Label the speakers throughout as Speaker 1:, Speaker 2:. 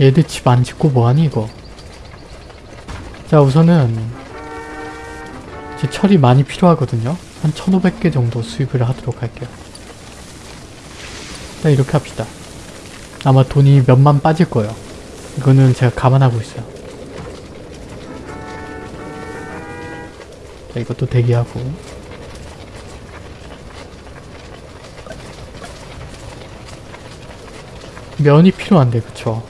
Speaker 1: 얘들 집 안 짓고 뭐하니 이거? 자 우선은 이제 철이 많이 필요하거든요. 한 1500개 정도 수입을 하도록 할게요. 자 이렇게 합시다. 아마 돈이 몇만 빠질 거예요. 이거는 제가 감안하고 있어요. 자 이것도 대기하고. 면이 필요한데 그쵸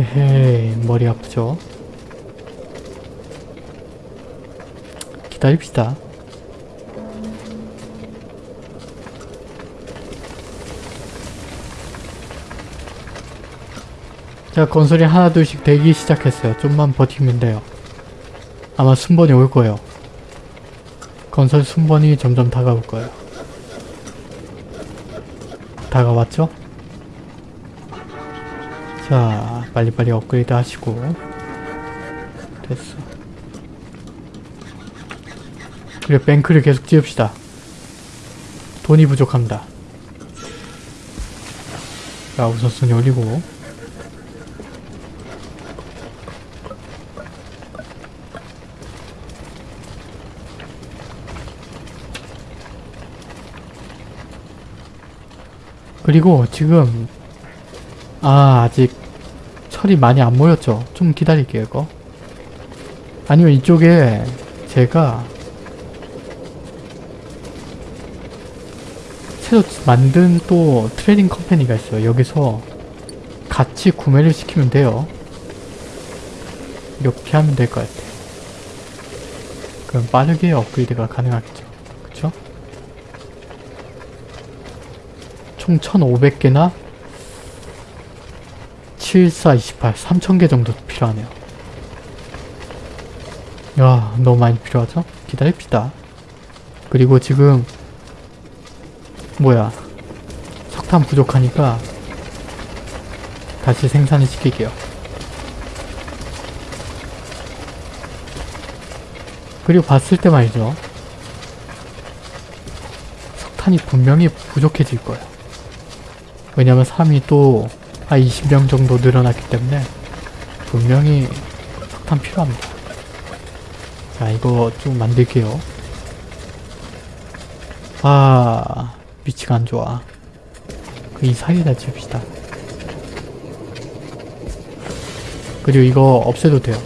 Speaker 1: 헤헤 머리 아프죠? 기다립시다. 자 건설이 하나 둘씩 되기 시작했어요. 좀만 버티면 돼요. 아마 순번이 올 거예요. 건설 순번이 점점 다가올 거예요. 다가왔죠? 자 빨리빨리 업그레이드 하시고. 됐어. 그래 뱅크를 계속 지읍시다. 돈이 부족합니다. 자 우선순위 올리고. 그리고 지금 아 아직 철이 많이 안 모였죠. 좀 기다릴게요 이거. 아니면 이쪽에 제가 새로 만든 또 trading company가 있어요. 여기서 같이 구매를 시키면 돼요. 이렇게 하면 될 것 같아요. 그럼 빠르게 업그레이드가 가능하겠죠. 그쵸? 총 1500개나 74, 28, 3000개 정도 필요하네요. 야, 너무 많이 필요하죠? 기다립시다. 그리고 지금 뭐야 석탄 부족하니까 다시 생산을 시킬게요. 그리고 봤을 때 말이죠. 석탄이 분명히 부족해질 거예요. 왜냐면 사람이 또 한 20명 정도 늘어났기 때문에 분명히 석탄 필요합니다. 자 이거 좀 만들게요. 아 위치가 안 좋아. 그 이 사이에다 지읍시다. 그리고 이거 없애도 돼요.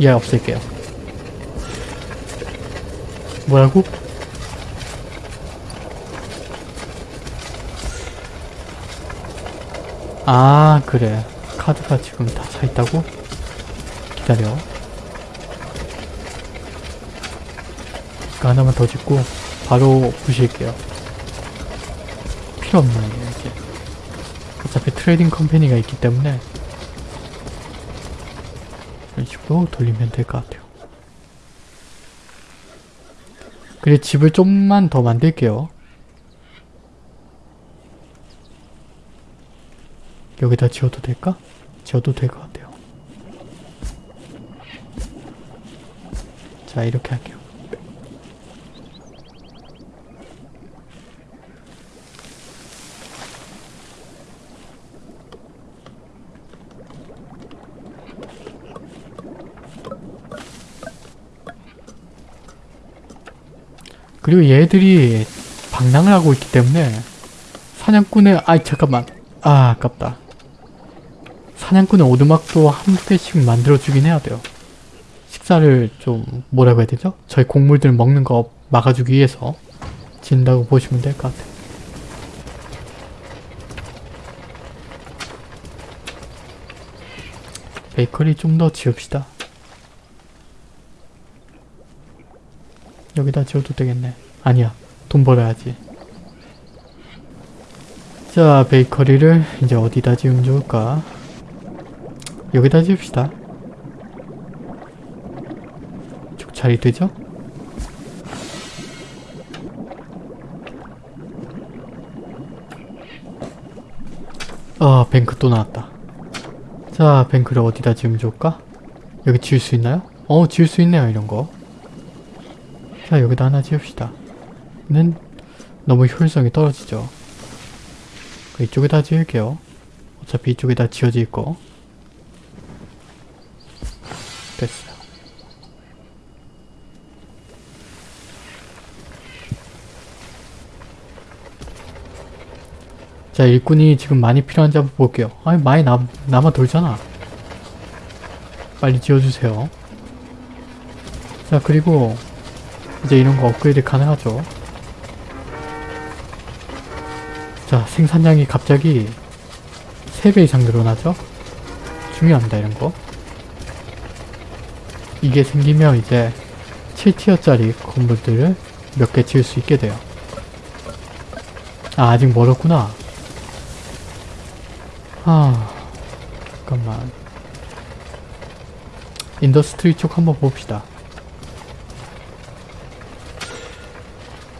Speaker 1: 얘 없앨게요. 뭐라고? 아 그래. 카드가 지금 다 차있다고? 기다려. 이거 하나만 더 짓고 바로 부실게요. 필요 없네 이제 어차피 trading company가 있기 때문에 이런 식으로 돌리면 될 것 같아요. 그래 집을 좀만 더 만들게요 여기다 지어도 될까? 지어도 될 것 같아요. 자 이렇게 할게요. 그리고 얘들이 방랑을 하고 있기 때문에 사냥꾼의 아이 잠깐만 아 아깝다 사냥꾼의 오두막도 한 개씩 만들어주긴 해야 돼요. 식사를 좀 뭐라고 해야 되죠? 저희 곡물들 먹는 거 막아주기 위해서 진다고 보시면 될 것 같아요. 베이커리 좀 더 지읍시다. 여기다 지어도 되겠네. 아니야. 돈 벌어야지. 자, 베이커리를 이제 어디다 지으면 좋을까? 여기다 지읍시다. 쭉 자리 되죠? 아, 뱅크 또 나왔다. 자, 뱅크를 어디다 지으면 좋을까? 여기 지을 수 있나요? 어, 지을 수 있네요, 이런 거. 자, 여기다 하나 지읍시다. 는 너무 효율성이 떨어지죠. 이쪽에다 지을게요. 어차피 이쪽에다 지어져 있고. 됐어요. 자, 일꾼이 지금 많이 필요한지 한번 볼게요. 아니, 많이 남, 남아 돌잖아. 빨리 지어주세요. 자, 그리고 이제 이런 거 업그레이드 가능하죠. 자, 생산량이 갑자기 3배 이상 늘어나죠? 중요합니다, 이런 거. 이게 생기면 이제 7티어짜리 건물들을 몇 개 지을 수 있게 돼요. 아, 아직 멀었구나. 아, 잠깐만. industry 쪽 한번 봅시다.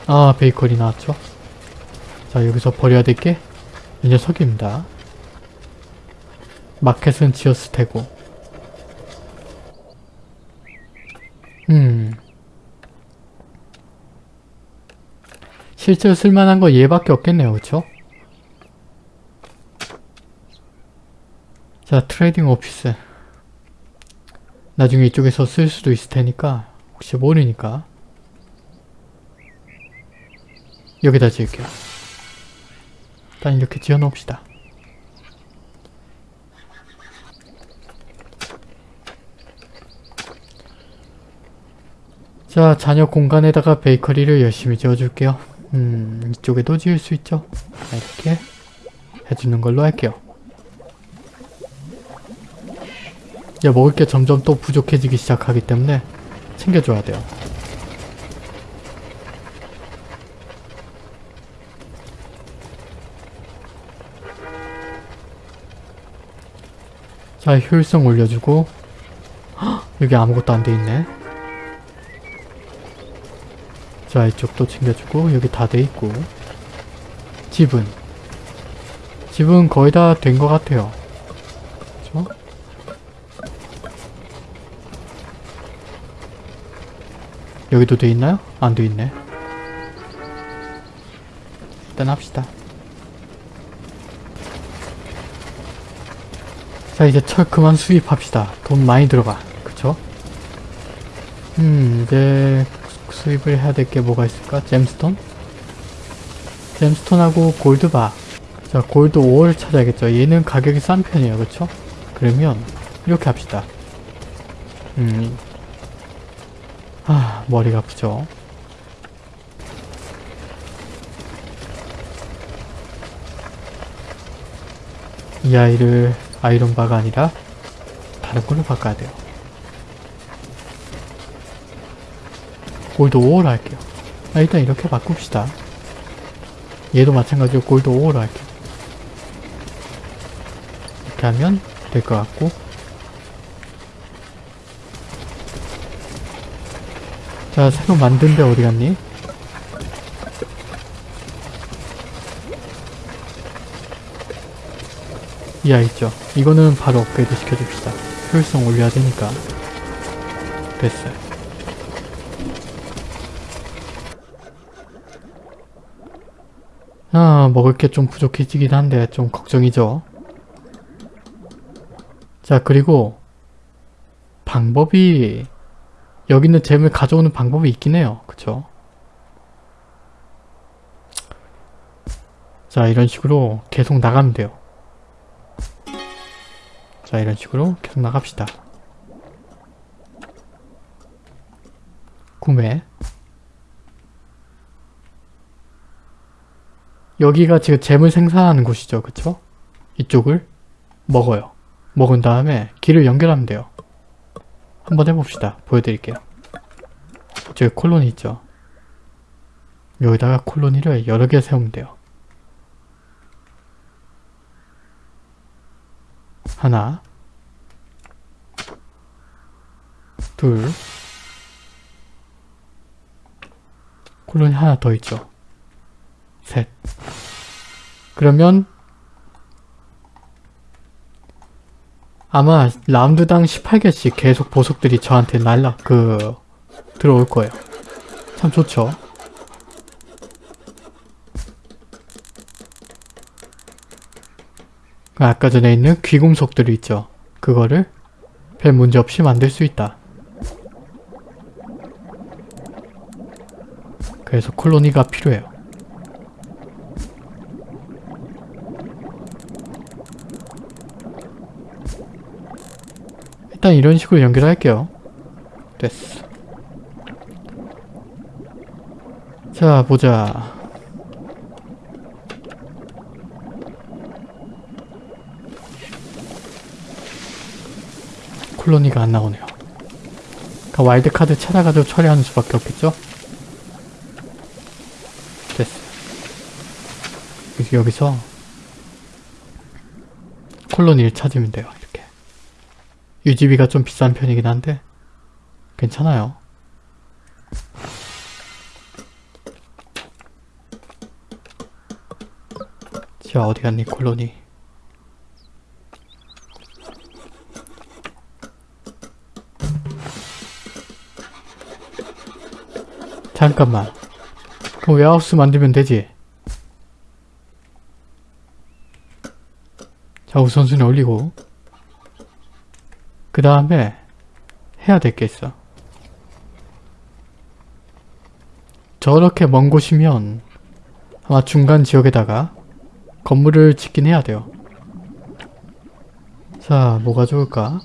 Speaker 1: 아, 베이커리 나왔죠? 자, 여기서 버려야 될 게 이 녀석입니다. 마켓은 지었을 테고. 음. 실제로 쓸만한 거 얘밖에 없겠네요, 그쵸? 자, trading office. 나중에 이쪽에서 쓸 수도 있을 테니까 혹시 모르니까 여기다 지을게요. 일단 이렇게 지어 놓읍시다. 자, 자녀 공간에다가 베이커리를 열심히 지어줄게요. 음, 이쪽에도 지을 수 있죠. 자, 이렇게 해주는 걸로 할게요. 이제 먹을 게 점점 또 부족해지기 시작하기 때문에 챙겨줘야 돼요. 자, 효율성 올려주고 헉, 여기 아무것도 안 돼 있네. 자, 이쪽도 챙겨주고 여기 다 돼 있고 집은 집은 거의 다 된 것 같아요. 그쵸? 여기도 돼 있나요? 안 돼 있네. 일단 합시다. 자 이제 철 그만 수입합시다. 돈 많이 들어가. 그쵸? 음 이제 수입을 해야 될 게 뭐가 있을까? 잼스톤? 잼스톤하고 골드바. 자 골드 5를 찾아야겠죠. 얘는 가격이 싼 편이에요. 그쵸? 그러면 이렇게 합시다. 음. 아 머리가 아프죠. 이 아이를 아이론바가 아니라 다른 걸로 바꿔야 돼요. 골드 5로 할게요. 아, 일단 이렇게 바꿉시다. 얘도 마찬가지로 골드 5로 할게요. 이렇게 하면 될 것 같고 자, 새로 만든 데 어디 갔니? 이 아이 있죠? 이거는 바로 업그레이드 시켜줍시다. 효율성 올려야 되니까. 됐어요. 아, 먹을 게 좀 부족해지긴 한데 좀 걱정이죠. 자, 그리고 방법이 여기 있는 잼을 가져오는 방법이 있긴 해요. 그쵸? 자, 이런 식으로 계속 나가면 돼요. 자, 이런 식으로 계속 나갑시다. 구매 여기가 지금 잼을 생산하는 곳이죠. 그쵸? 이쪽을 먹어요. 먹은 다음에 길을 연결하면 돼요. 한번 해봅시다. 보여드릴게요. 저기 콜로니 있죠? 여기다가 콜로니를 여러 개 세우면 돼요. 하나 둘 콜로니 하나 더 있죠. 셋 그러면 아마 라운드당 18개씩 계속 보석들이 저한테 날라 그 들어올 거예요. 참 좋죠. 그 아까 전에 있는 귀금속들이 있죠. 그거를 별 문제 없이 만들 수 있다. 그래서 콜로니가 필요해요. 일단 이런 식으로 연결할게요. 됐어. 자, 보자. 콜로니가 안 나오네요. 그러니까 와일드카드 찾아가지고 처리하는 수밖에 없겠죠? 됐어. 여기서 콜로니를 찾으면 돼요. 유지비가 좀 비싼 편이긴 한데 괜찮아요. 자 어디 갔니 콜로니? 잠깐만. 그럼 웨하우스 만들면 되지? 자 우선순위 올리고 그 다음에 해야 될 게 있어 저렇게 먼 곳이면 아마 중간 지역에다가 건물을 짓긴 해야 돼요. 자, 뭐가 좋을까?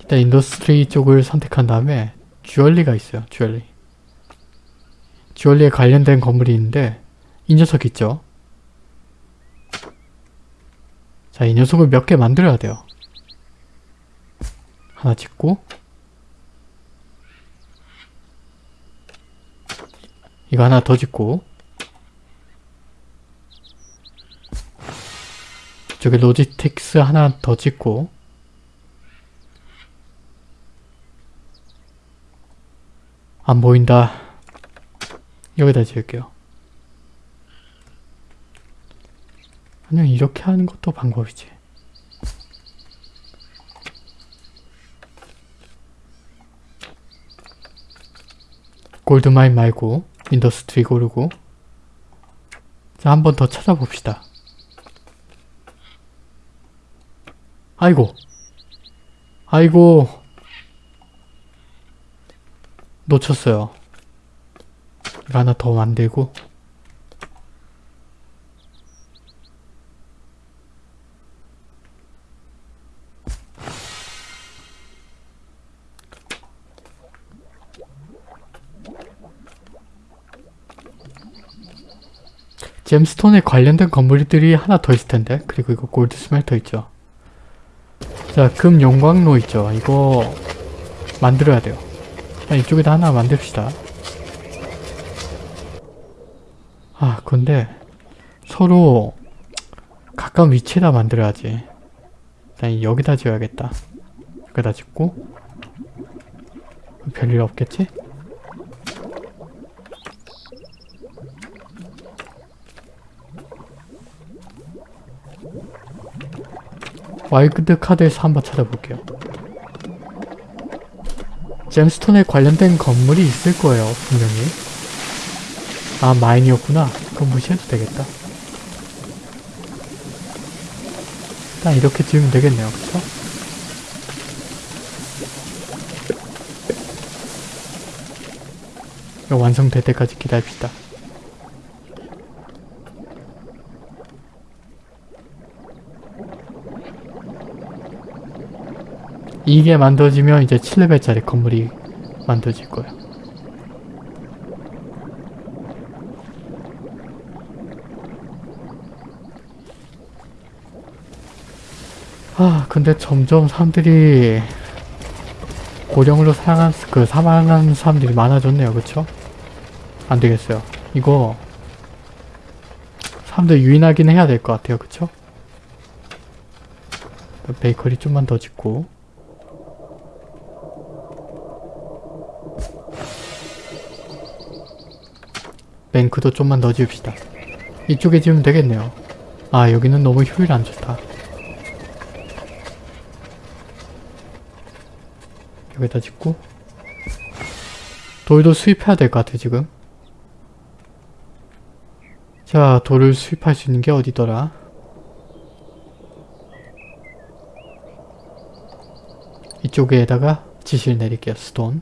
Speaker 1: 일단 industry 쪽을 선택한 다음에 jewelry가 있어요. 주얼리. 주얼리에 관련된 건물이 있는데 이 녀석 있죠? 자, 이 녀석을 몇 개 만들어야 돼요. 하나 짓고. 이거 하나 더 짓고. 저기 로지틱스 하나 더 짓고. 안 보인다. 여기다 지을게요 아니면 이렇게 하는 것도 방법이지. gold mine 말고 industry 고르고 자 한 번 더 찾아봅시다. 아이고 아이고 놓쳤어요. 이거 하나 더 만들고 잼스톤에 관련된 건물들이 하나 더 있을 텐데 그리고 이거 골드 스멜터 있죠 자, 금 용광로 있죠. 이거 만들어야 돼요. 이쪽에다 하나 만듭시다. 아, 근데 서로 가까운 위치에다 만들어야지. 일단 여기다 지어야겠다. 여기다 짓고 별일 없겠지? 와일드 카드에서 한번 찾아볼게요. gemstone에 관련된 건물이 있을 거예요, 분명히. 아, mine이었구나. 그럼 무시해도 되겠다. 일단 이렇게 지으면 되겠네요, 그쵸? 이거 완성될 때까지 기다립시다. 이게 만들어지면 이제 7레벨짜리 건물이 만들어질 거예요. 아 근데 점점 사람들이 고령으로 사용한 그 사망한 사람들이 많아졌네요 그쵸? 안되겠어요 이거 사람들 유인하긴 해야 될 것 같아요 그쵸? 베이커리 좀만 더 짓고 뱅크도 좀만 더 지읍시다. 이쪽에 지으면 되겠네요. 아 여기는 너무 효율 안 좋다. 여기다 짓고 돌도 수입해야 될 것 같아 지금. 자, 돌을 수입할 수 있는 게 어디더라? 이쪽에다가 지시를 내릴게요. 스톤.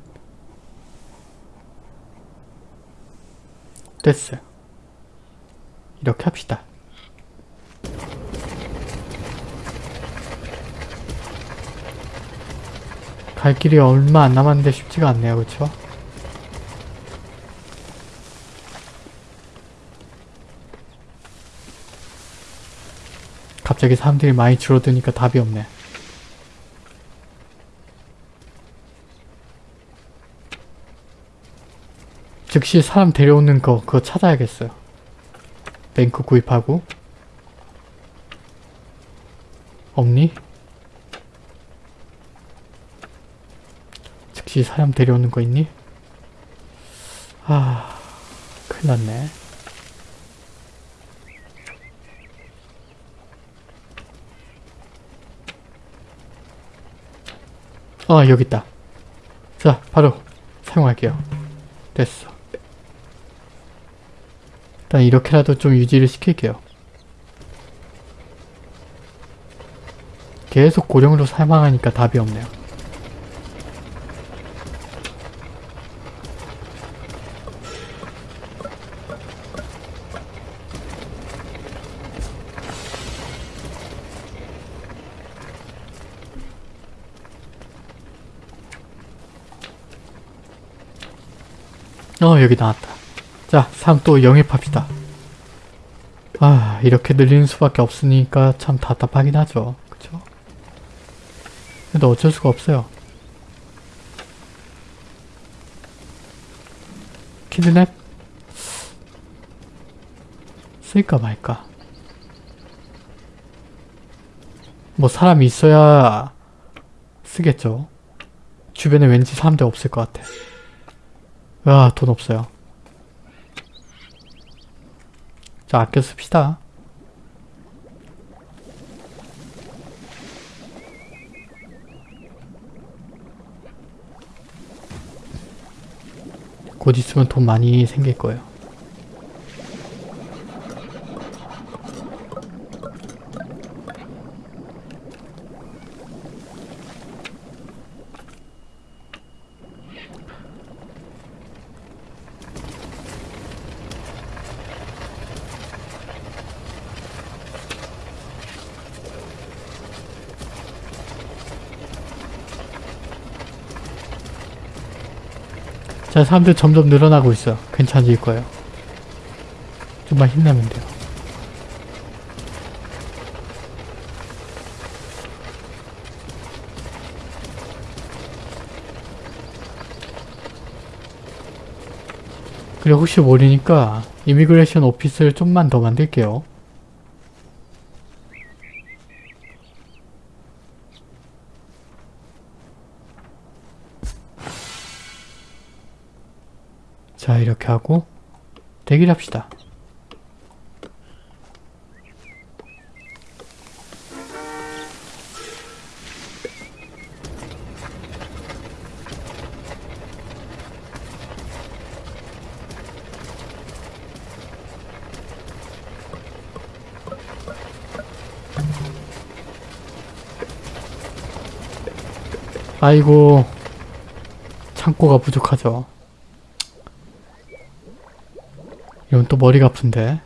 Speaker 1: 됐어요. 이렇게 합시다. 갈 길이 얼마 안 남았는데 쉽지가 않네요. 그쵸? 갑자기 사람들이 많이 줄어드니까 답이 없네. 즉시 사람 데려오는 거 그거 찾아야겠어요. 뱅크 구입하고 없니? 즉시 사람 데려오는 거 있니? 아 큰일 났네. 아 여기 있다. 자 바로 사용할게요. 됐어. 일단 이렇게라도 좀 유지를 시킬게요. 계속 고령으로 사망하니까 답이 없네요. 어 여기 나왔다. 자, 3 또 영입합시다. 아, 이렇게 늘리는 수밖에 없으니까 참 답답하긴 하죠. 그쵸? 근데 어쩔 수가 없어요. 키드냅? 쓸까 말까. 뭐 사람이 있어야 쓰겠죠. 주변에 왠지 사람들 없을 것 같아. 아, 돈 없어요. 자, 아껴 씁시다. 곧 있으면 돈 많이 생길 거예요. 자, 사람들 점점 늘어나고 있어요. 괜찮아질 거예요. 좀만 힘내면 돼요. 그리고 혹시 모르니까 이미그레이션 오피스를 좀만 더 만들게요. 대기를 합시다. 아이고 창고가 부족하죠. 이건 또 머리가 아픈데.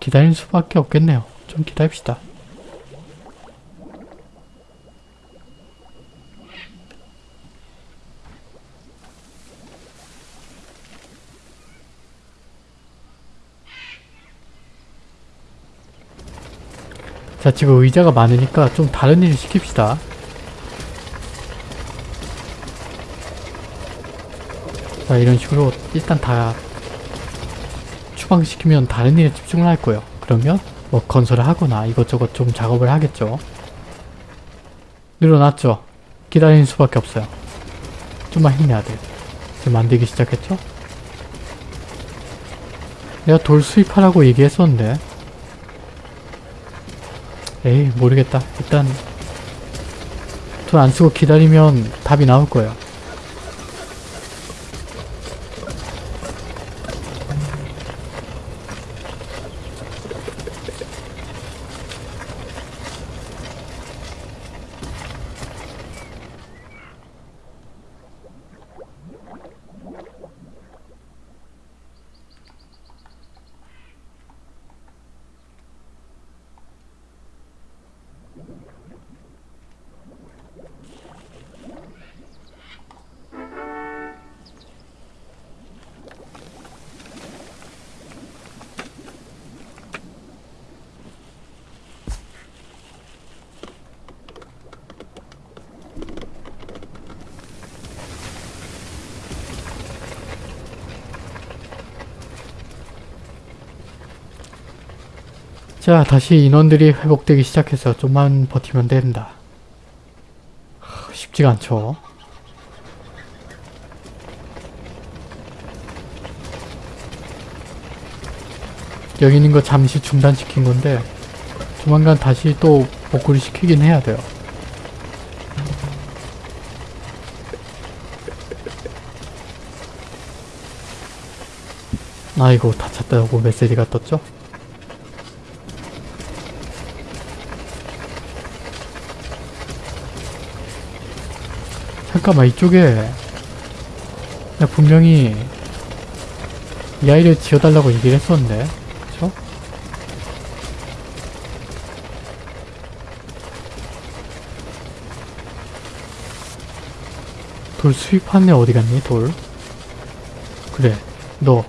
Speaker 1: 기다릴 수밖에 없겠네요. 좀 기다립시다. 자 지금 의자가 많으니까 좀 다른 일을 시킵시다. 자 이런 식으로 일단 다 추방시키면 다른 일에 집중을 할 거예요. 그러면 뭐 건설을 하거나 이것저것 좀 작업을 하겠죠. 늘어났죠? 기다리는 수밖에 없어요. 좀만 힘내야 돼. 지금 만들기 시작했죠? 내가 돌 수입하라고 얘기했었는데 에이 모르겠다. 일단 돈 안 쓰고 기다리면 답이 나올 거예요. 자 다시 인원들이 회복되기 시작해서 좀만 버티면 된다. 하, 쉽지가 않죠. 여기 있는 거 잠시 중단시킨 건데 조만간 다시 또 복구를 시키긴 해야 돼요. 아이고 다 찼다고 메시지가 떴죠? 잠깐만 이쪽에 나 분명히 이 아이를 지어달라고 얘기를 했었는데 그쵸? 돌 수입한 애 어디 갔니 돌? 그래 너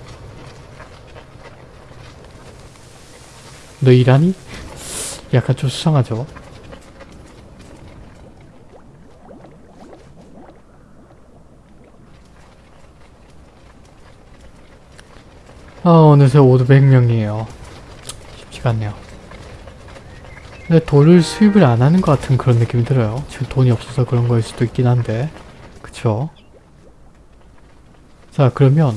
Speaker 1: 너 일하니? 약간 좀 수상하죠? 어느새 500명이에요. 쉽지가 않네요. 근데 돌을 수입을 안 하는 것 같은 그런 느낌이 들어요. 지금 돈이 없어서 그런 거일 수도 있긴 한데 그쵸? 자 그러면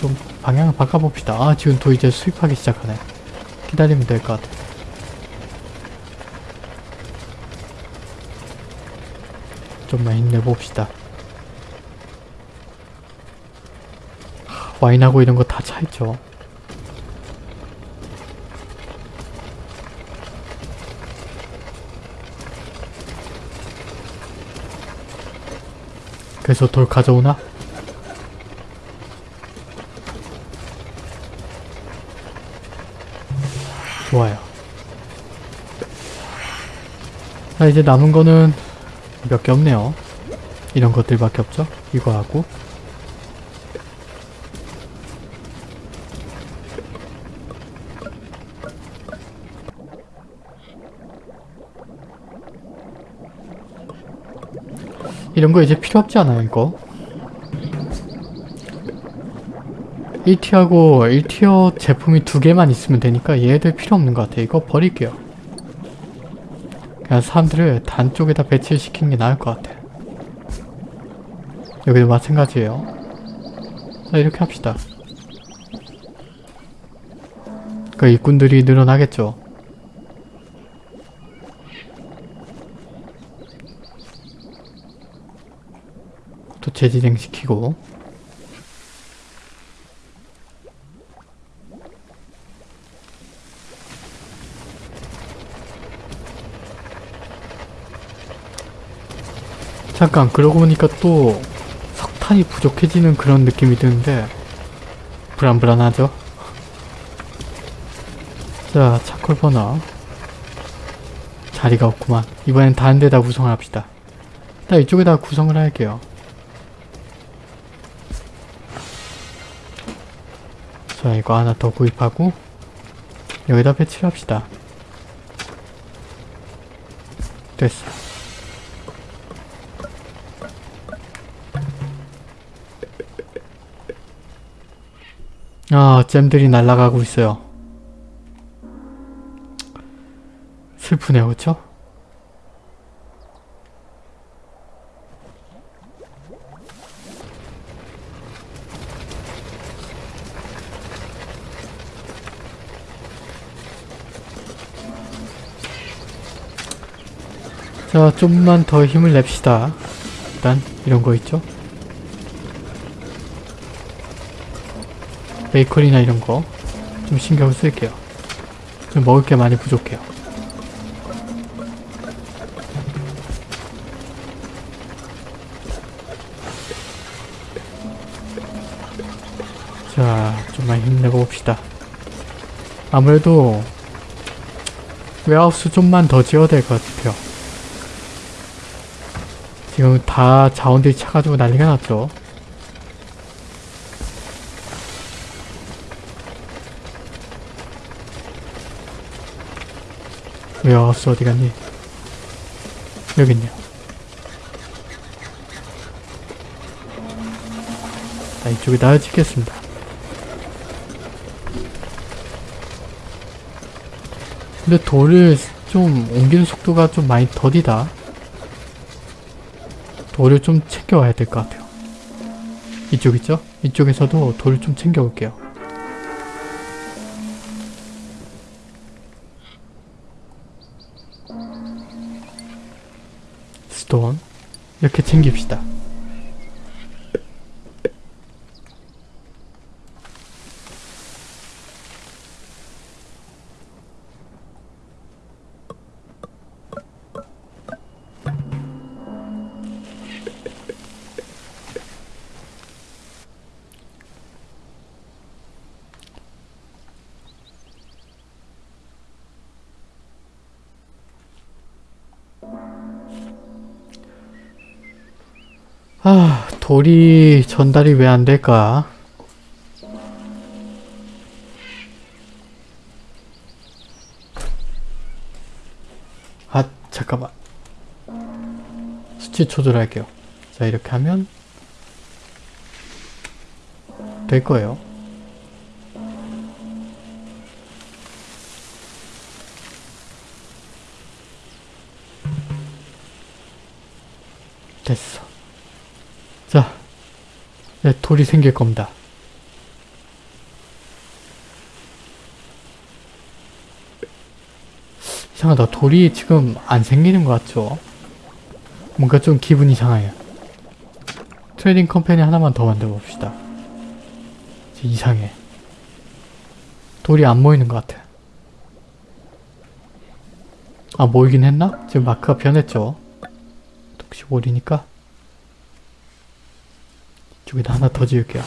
Speaker 1: 좀 방향을 바꿔봅시다. 아 지금 도 이제 수입하기 시작하네. 기다리면 될 것 같아. 좀만 힘내봅시다. 하, 와인하고 이런 거 다 차있죠. 그래서 돌 가져오나? 좋아요. 자 이제 남은 거는 몇 개 없네요. 이런 것들밖에 없죠? 이거 하고 이런 거 이제 필요 없지 않아요 이거? 1티어하고 1티어 제품이 두 개만 있으면 되니까 얘들 필요 없는 것 같아. 이거 버릴게요. 그냥 사람들을 단 쪽에다 배치를 시키는 게 나을 것 같아. 여기도 마찬가지예요. 자 이렇게 합시다. 그 일꾼들이 늘어나겠죠. 재진행시키고. 잠깐 그러고 보니까 또 석탄이 부족해지는 그런 느낌이 드는데 불안불안하죠? 자 차콜 버너. 자리가 없구만. 이번엔 다른 데다 구성을 합시다. 일단 이쪽에다 구성을 할게요 자 이거 하나 더 구입하고 여기다 배치를 합시다 됐어 아, 잼들이 날아가고 있어요. 슬프네요, 그쵸? 자, 좀만 더 힘을 냅시다. 일단 이런 거 있죠? 베이커리나 이런 거 좀 신경을 쓸게요. 좀 먹을 게 많이 부족해요. 자, 좀만 힘내고 봅시다. 아무래도 웨하우스 좀만 더 지어야 될 것 같아요. 지금 다 자원들이 차가지고 난리가 났죠. 웨하우스 어디 갔니? 여기 있네요. 자, 이쪽에다 짓겠습니다. 근데 돌을 좀 옮기는 속도가 좀 많이 더디다. 돌을 좀 챙겨와야 될 것 같아요. 이쪽 있죠? 이쪽에서도 돌을 좀 챙겨올게요. 스톤 이렇게 챙깁시다. 아, 돌이 전달이 왜 안 될까? 아, 잠깐만. 수치 조절할게요. 자, 이렇게 하면 될 거예요. 됐어. 자, 네, 돌이 생길 겁니다. 이상하다. 돌이 지금 안 생기는 것 같죠? 뭔가 좀 기분이 상해요. trading company 하나만 더 만들어 봅시다. 이상해. 돌이 안 모이는 것 같아. 아, 모이긴 했나? 지금 마크가 변했죠? 혹시 올이니까 저기다 하나 더 지을게요.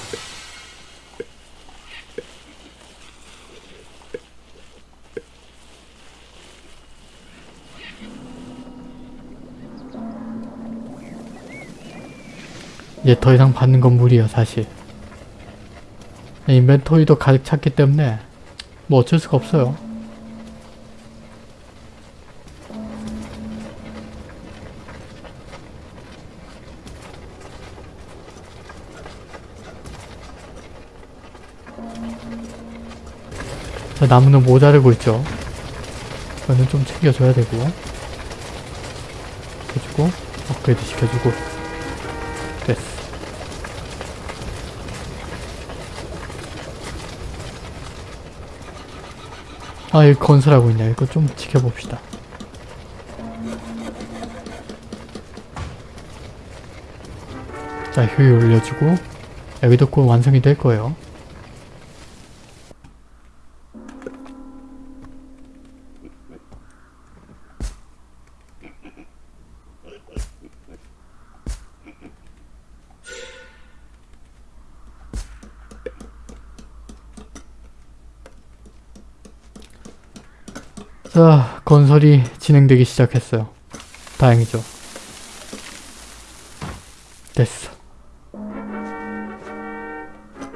Speaker 1: 이제 더 이상 받는 건 무리야 사실. 인벤토리도 가득 찼기 때문에 뭐 어쩔 수가 없어요. 나무는 모자르고 있죠. 이거는 좀 챙겨줘야 되고. 해주고, 업그레이드 시켜주고. 됐어. 아, 여기 건설하고 있네. 이거 좀 지켜봅시다. 자, 효율 올려주고, 여기도 곧 완성이 될 거예요. 자, 건설이 진행되기 시작했어요. 다행이죠. 됐어.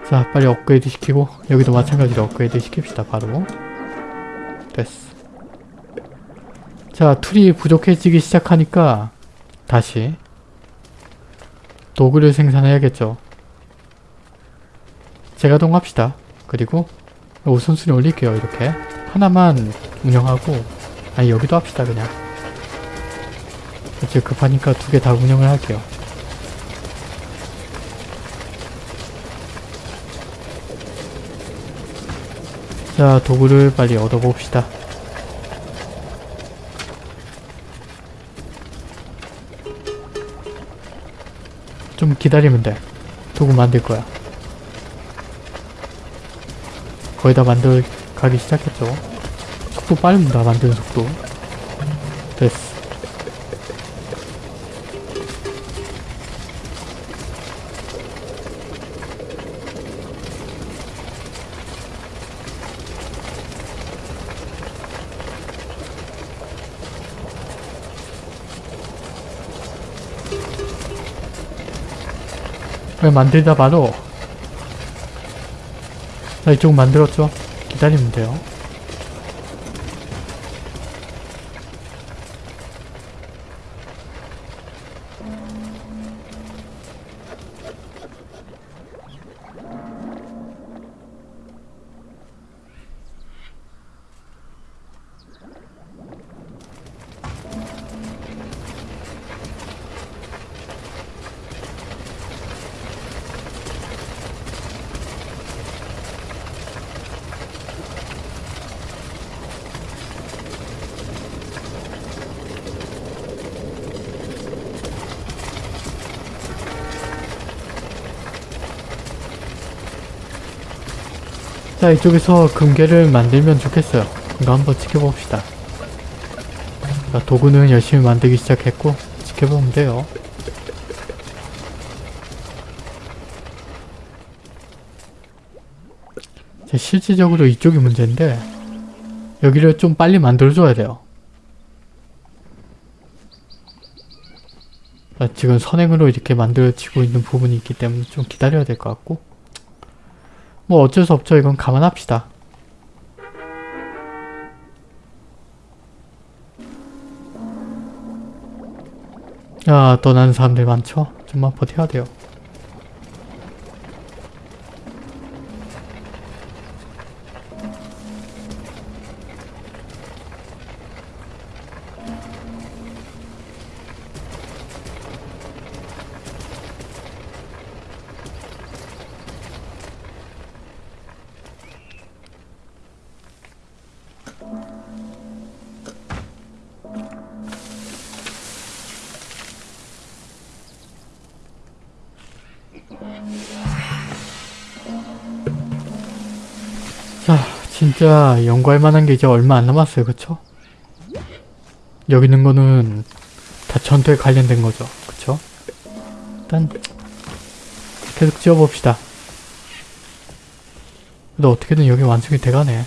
Speaker 1: 자, 빨리 업그레이드 시키고 여기도 마찬가지로 업그레이드 시킵시다, 바로. 됐어. 자, tool이 부족해지기 시작하니까 다시 도구를 생산해야겠죠. 재가동합시다. 그리고 우선순위 올릴게요, 이렇게. 하나만 운영하고 아니 여기도 합시다 그냥. 이제 급하니까 두 개 다 운영을 할게요. 자 도구를 빨리 얻어봅시다. 좀 기다리면 돼. 도구 만들 거야. 거의 다 만들 가기 시작했죠. 속도 빠릅니다. 만드는 속도. 됐어. 왜 만들다 바로 자 이쪽 만들었죠? 기다리면 돼요. 자 이쪽에서 금괴를 만들면 좋겠어요. 이거 한번 지켜봅시다. 자, 도구는 열심히 만들기 시작했고 지켜보면 돼요. 자, 실질적으로 이쪽이 문제인데 여기를 좀 빨리 만들어줘야 돼요. 자, 지금 선행으로 이렇게 만들어지고 있는 부분이 있기 때문에 좀 기다려야 될 것 같고 뭐 어쩔 수 없죠. 이건 감안합시다. 야, 떠나는 사람들 많죠? 좀만 버텨야 돼요. 진짜 연구할 만한 게 이제 얼마 안 남았어요. 그쵸? 여기 있는 거는 다 전투에 관련된 거죠. 그쵸? 일단 계속 지어봅시다. 근데 어떻게든 여기 완성이 돼가네.